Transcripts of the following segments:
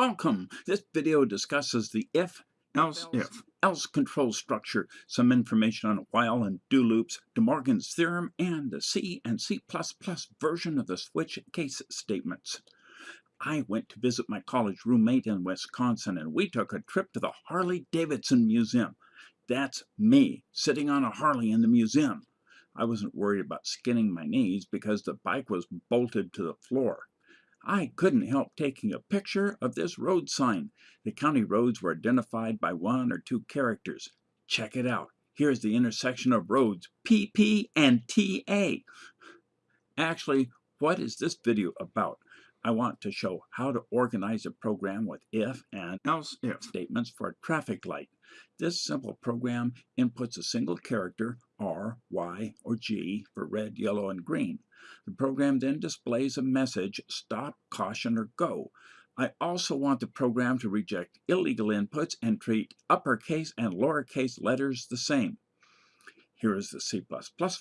Welcome! This video discusses the if, else, if, else control structure, some information on while and do loops, De Morgan's theorem, and the C and C++ version of the switch case statements. I went to visit my college roommate in Wisconsin and we took a trip to the Harley-Davidson Museum. That's me, sitting on a Harley in the museum. I wasn't worried about skinning my knees because the bike was bolted to the floor. I couldn't help taking a picture of this road sign. The county roads were identified by one or two characters. Check it out. Here's the intersection of roads PP and TA. Actually, what is this video about? I want to show how to organize a program with if and else if statements for a traffic light. This simple program inputs a single character, R, Y, or G, for red, yellow, and green. The program then displays a message, stop, caution, or go. I also want the program to reject illegal inputs and treat uppercase and lowercase letters the same. Here is the C++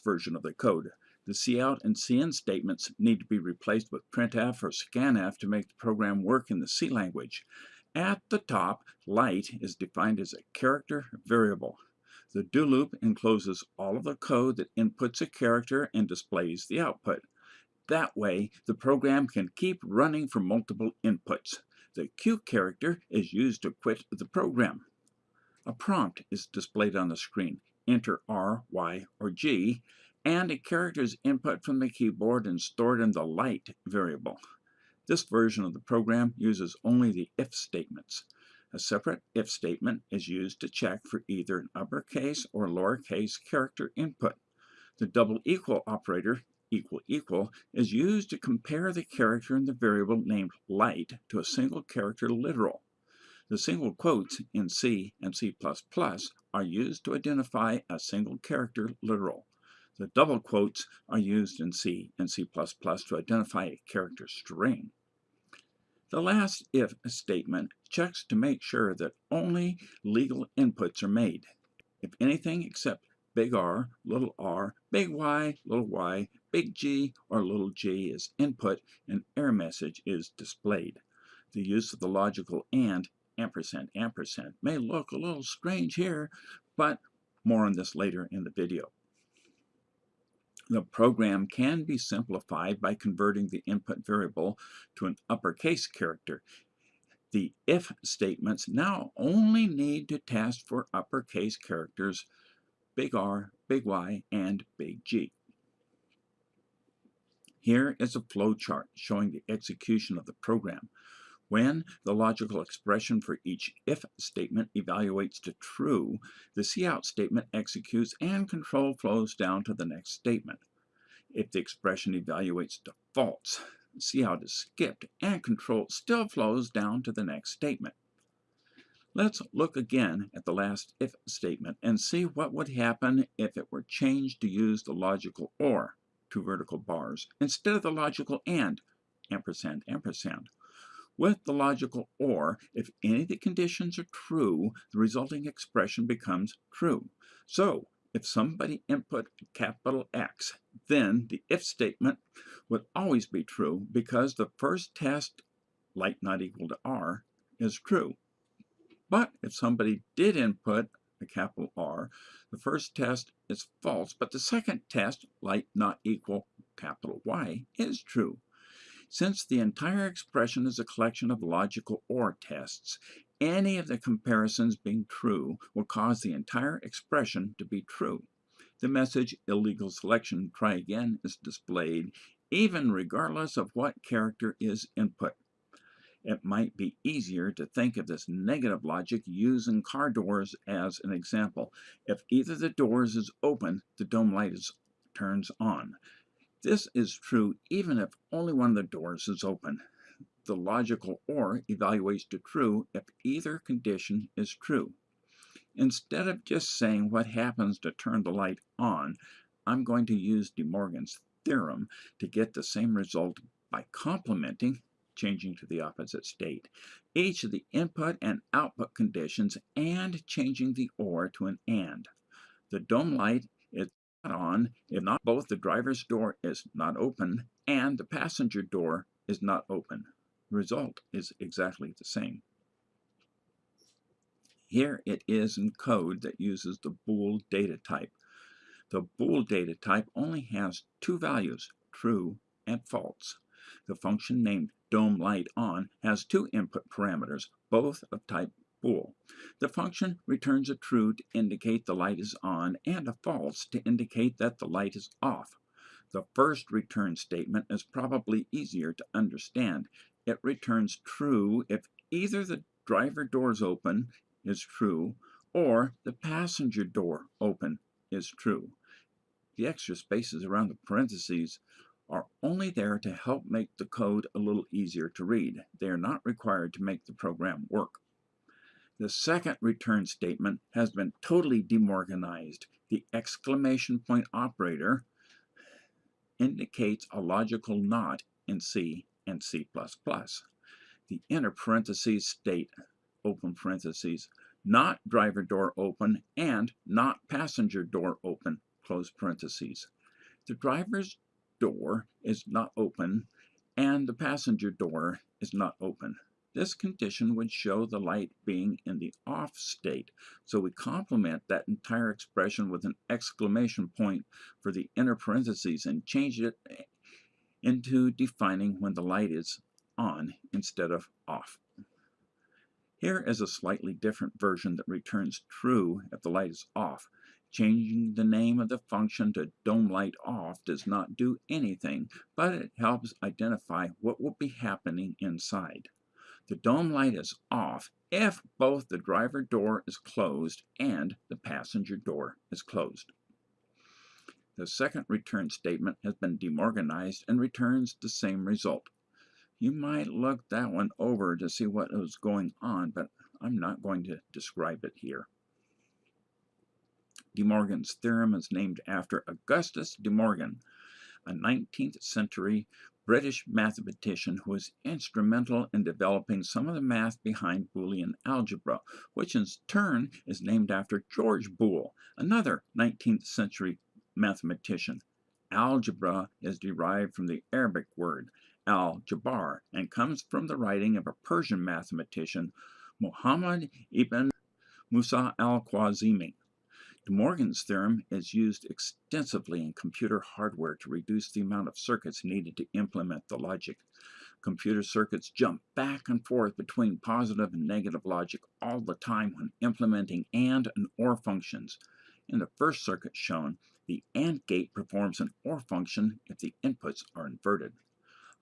version of the code. The cout and cin statements need to be replaced with printf or scanf to make the program work in the C language. At the top, light is defined as a character variable. The do loop encloses all of the code that inputs a character and displays the output. That way, the program can keep running for multiple inputs. The Q character is used to quit the program. A prompt is displayed on the screen. Enter R, Y, or G, and a character is input from the keyboard and stored in the light variable. This version of the program uses only the if statements. A separate if statement is used to check for either an uppercase or lowercase character input. The double equal operator, equal equal, is used to compare the character in the variable named light to a single character literal. The single quotes in C and C++ are used to identify a single character literal. The double quotes are used in C and C++ to identify a character string. The last if statement checks to make sure that only legal inputs are made. If anything except big R, little r, big Y, little y, big G, or little g is input, an error message is displayed. The use of the logical AND ampersand ampersand may look a little strange here, but more on this later in the video. The program can be simplified by converting the input variable to an uppercase character. The if statements now only need to test for uppercase characters big R, big Y, and big G. Here is a flow chart showing the execution of the program. When the logical expression for each if statement evaluates to true, the cout statement executes and control flows down to the next statement. If the expression evaluates to false, cout is skipped and control still flows down to the next statement. Let's look again at the last if statement and see what would happen if it were changed to use the logical OR, two vertical bars, instead of the logical AND, ampersand, ampersand. With the logical OR, if any of the conditions are true, the resulting expression becomes true. So, if somebody input capital X, then the if statement would always be true because the first test, light not equal to R, is true. But if somebody did input a capital R, the first test is false, but the second test, light not equal capital Y, is true. Since the entire expression is a collection of logical OR tests, any of the comparisons being true will cause the entire expression to be true. The message illegal selection, try again, is displayed even regardless of what character is input. It might be easier to think of this negative logic using car doors as an example. If either the doors is open, the dome light is, turns on. This is true even if only one of the doors is open. The logical OR evaluates to true if either condition is true. Instead of just saying what happens to turn the light on, I'm going to use De Morgan's theorem to get the same result by complementing, changing to the opposite state, each of the input and output conditions and changing the OR to an AND. The dome light on if not both the driver's door is not open and the passenger door is not open. The result is exactly the same. Here it is in code that uses the bool data type. The bool data type only has two values, true and false. The function named dome light on has two input parameters, both of type bool. The function returns a true to indicate the light is on and a false to indicate that the light is off. The first return statement is probably easier to understand. It returns true if either the driver doors open is true, or the passenger door open is true. The extra spaces around the parentheses are only there to help make the code a little easier to read. They are not required to make the program work. The second return statement has been totally demorganized. The exclamation point operator indicates a logical not in C and C++. The inner parentheses state open parentheses, not driver door open and not passenger door open, close parentheses. The driver's door is not open and the passenger door is not open. This condition would show the light being in the off state, so we complement that entire expression with an exclamation point for the inner parentheses and change it eh, into defining when the light is on instead of off. Here is a slightly different version that returns true if the light is off. Changing the name of the function to dome light off does not do anything, but it helps identify what will be happening inside. The dome light is off if both the driver door is closed and the passenger door is closed. The second return statement has been demorganized and returns the same result. You might look that one over to see what was going on, but I'm not going to describe it here. De Morgan's theorem is named after Augustus De Morgan, a 19th century British mathematician who was instrumental in developing some of the math behind Boolean algebra, which in turn is named after George Boole, another 19th century mathematician. Algebra is derived from the Arabic word al-Jabbar and comes from the writing of a Persian mathematician, Muhammad ibn Musa al-Khwarizmi. De Morgan's theorem is used extensively in computer hardware to reduce the amount of circuits needed to implement the logic. Computer circuits jump back and forth between positive and negative logic all the time when implementing AND and OR functions. In the first circuit shown, the AND gate performs an OR function if the inputs are inverted.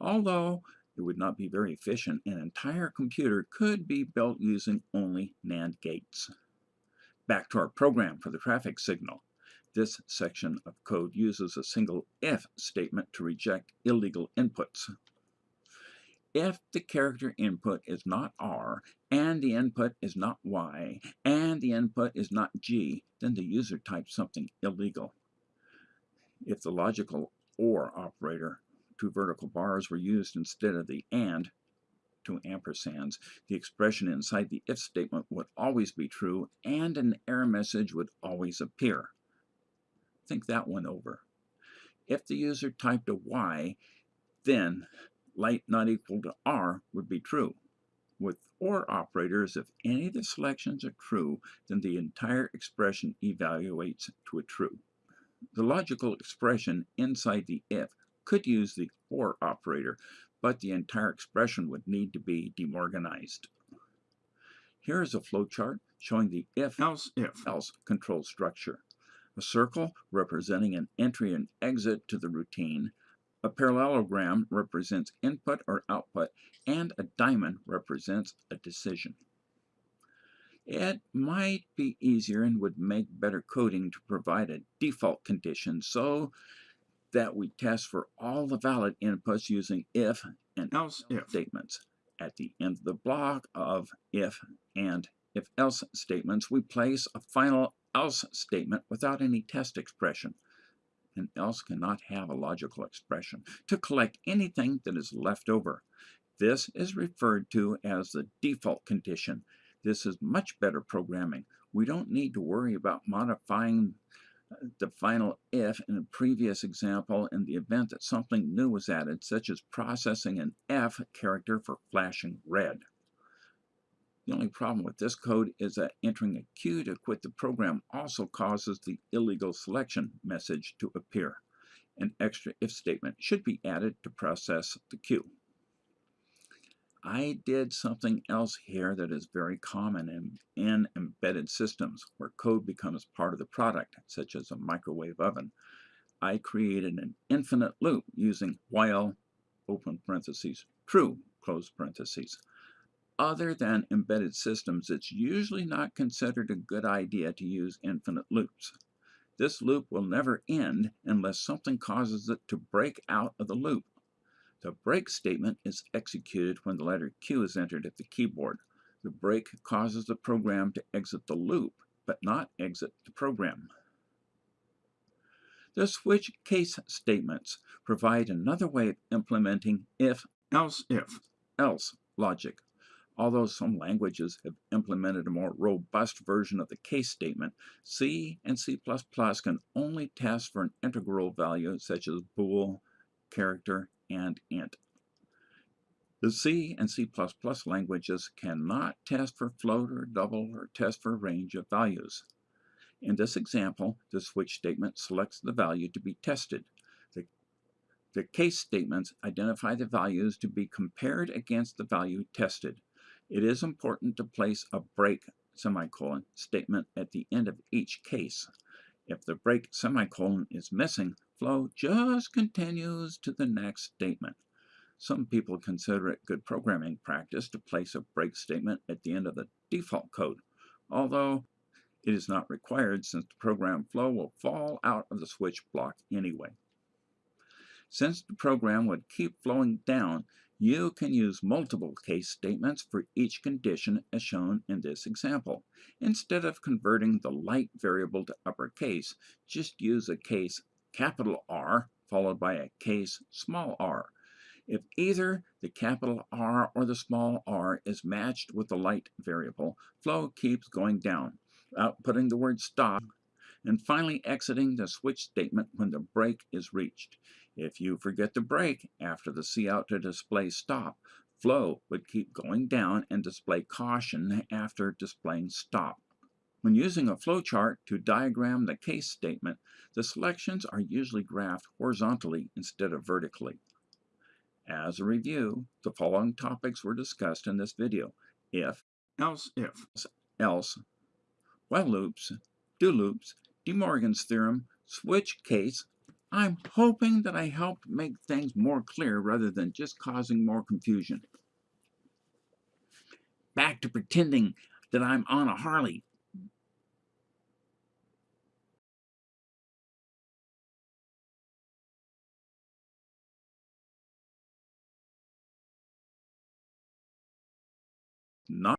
Although it would not be very efficient, an entire computer could be built using only NAND gates. Back to our program for the traffic signal. This section of code uses a single if statement to reject illegal inputs. If the character input is not R, and the input is not Y, and the input is not G, then the user types something illegal. If the logical OR operator two vertical bars were used instead of the AND, two ampersands, the expression inside the if statement would always be true and an error message would always appear. Think that one over. If the user typed a Y, then light not equal to R would be true. With OR operators, if any of the selections are true, then the entire expression evaluates to a true. The logical expression inside the if could use the OR operator, but the entire expression would need to be demorganized. Here is a flowchart showing the if else if else control structure. A circle representing an entry and exit to the routine, a parallelogram represents input or output, and a diamond represents a decision. It might be easier and would make better coding to provide a default condition so that we test for all the valid inputs using if and else if statements. At the end of the block of if and if else statements, we place a final else statement without any test expression. An else cannot have a logical expression to collect anything that is left over. This is referred to as the default condition. This is much better programming. We don't need to worry about modifying the final if in a previous example in the event that something new was added, such as processing an F character for flashing red. The only problem with this code is that entering a Q to quit the program also causes the illegal selection message to appear. An extra if statement should be added to process the Q. I did something else here that is very common in, in embedded systems where code becomes part of the product, such as a microwave oven. I created an infinite loop using while, open parentheses, true, close parentheses. Other than embedded systems, it's usually not considered a good idea to use infinite loops. This loop will never end unless something causes it to break out of the loop. The break statement is executed when the letter Q is entered at the keyboard. The break causes the program to exit the loop, but not exit the program. The switch case statements provide another way of implementing if, else if, else logic. Although some languages have implemented a more robust version of the case statement, C and C++ can only test for an integral value such as bool, character, and int. The C and C++ languages cannot test for float or double or test for range of values. In this example, the switch statement selects the value to be tested. The, the case statements identify the values to be compared against the value tested. It is important to place a break semicolon statement at the end of each case. If the break semicolon is missing, flow just continues to the next statement. Some people consider it good programming practice to place a break statement at the end of the default code, although it is not required since the program flow will fall out of the switch block anyway. Since the program would keep flowing down, you can use multiple case statements for each condition as shown in this example. Instead of converting the light variable to uppercase, just use a case capital R followed by a case small r. If either the capital R or the small r is matched with the light variable, flow keeps going down, outputting the word stop, and finally exiting the switch statement when the break is reached. If you forget the break after the cout to display stop, flow would keep going down and display caution after displaying stop. When using a flowchart to diagram the case statement, the selections are usually graphed horizontally instead of vertically. As a review, the following topics were discussed in this video. If, else if, else, while loops, do loops, De Morgan's theorem, switch case. I'm hoping that I helped make things more clear rather than just causing more confusion. Back to pretending that I'm on a Harley. Not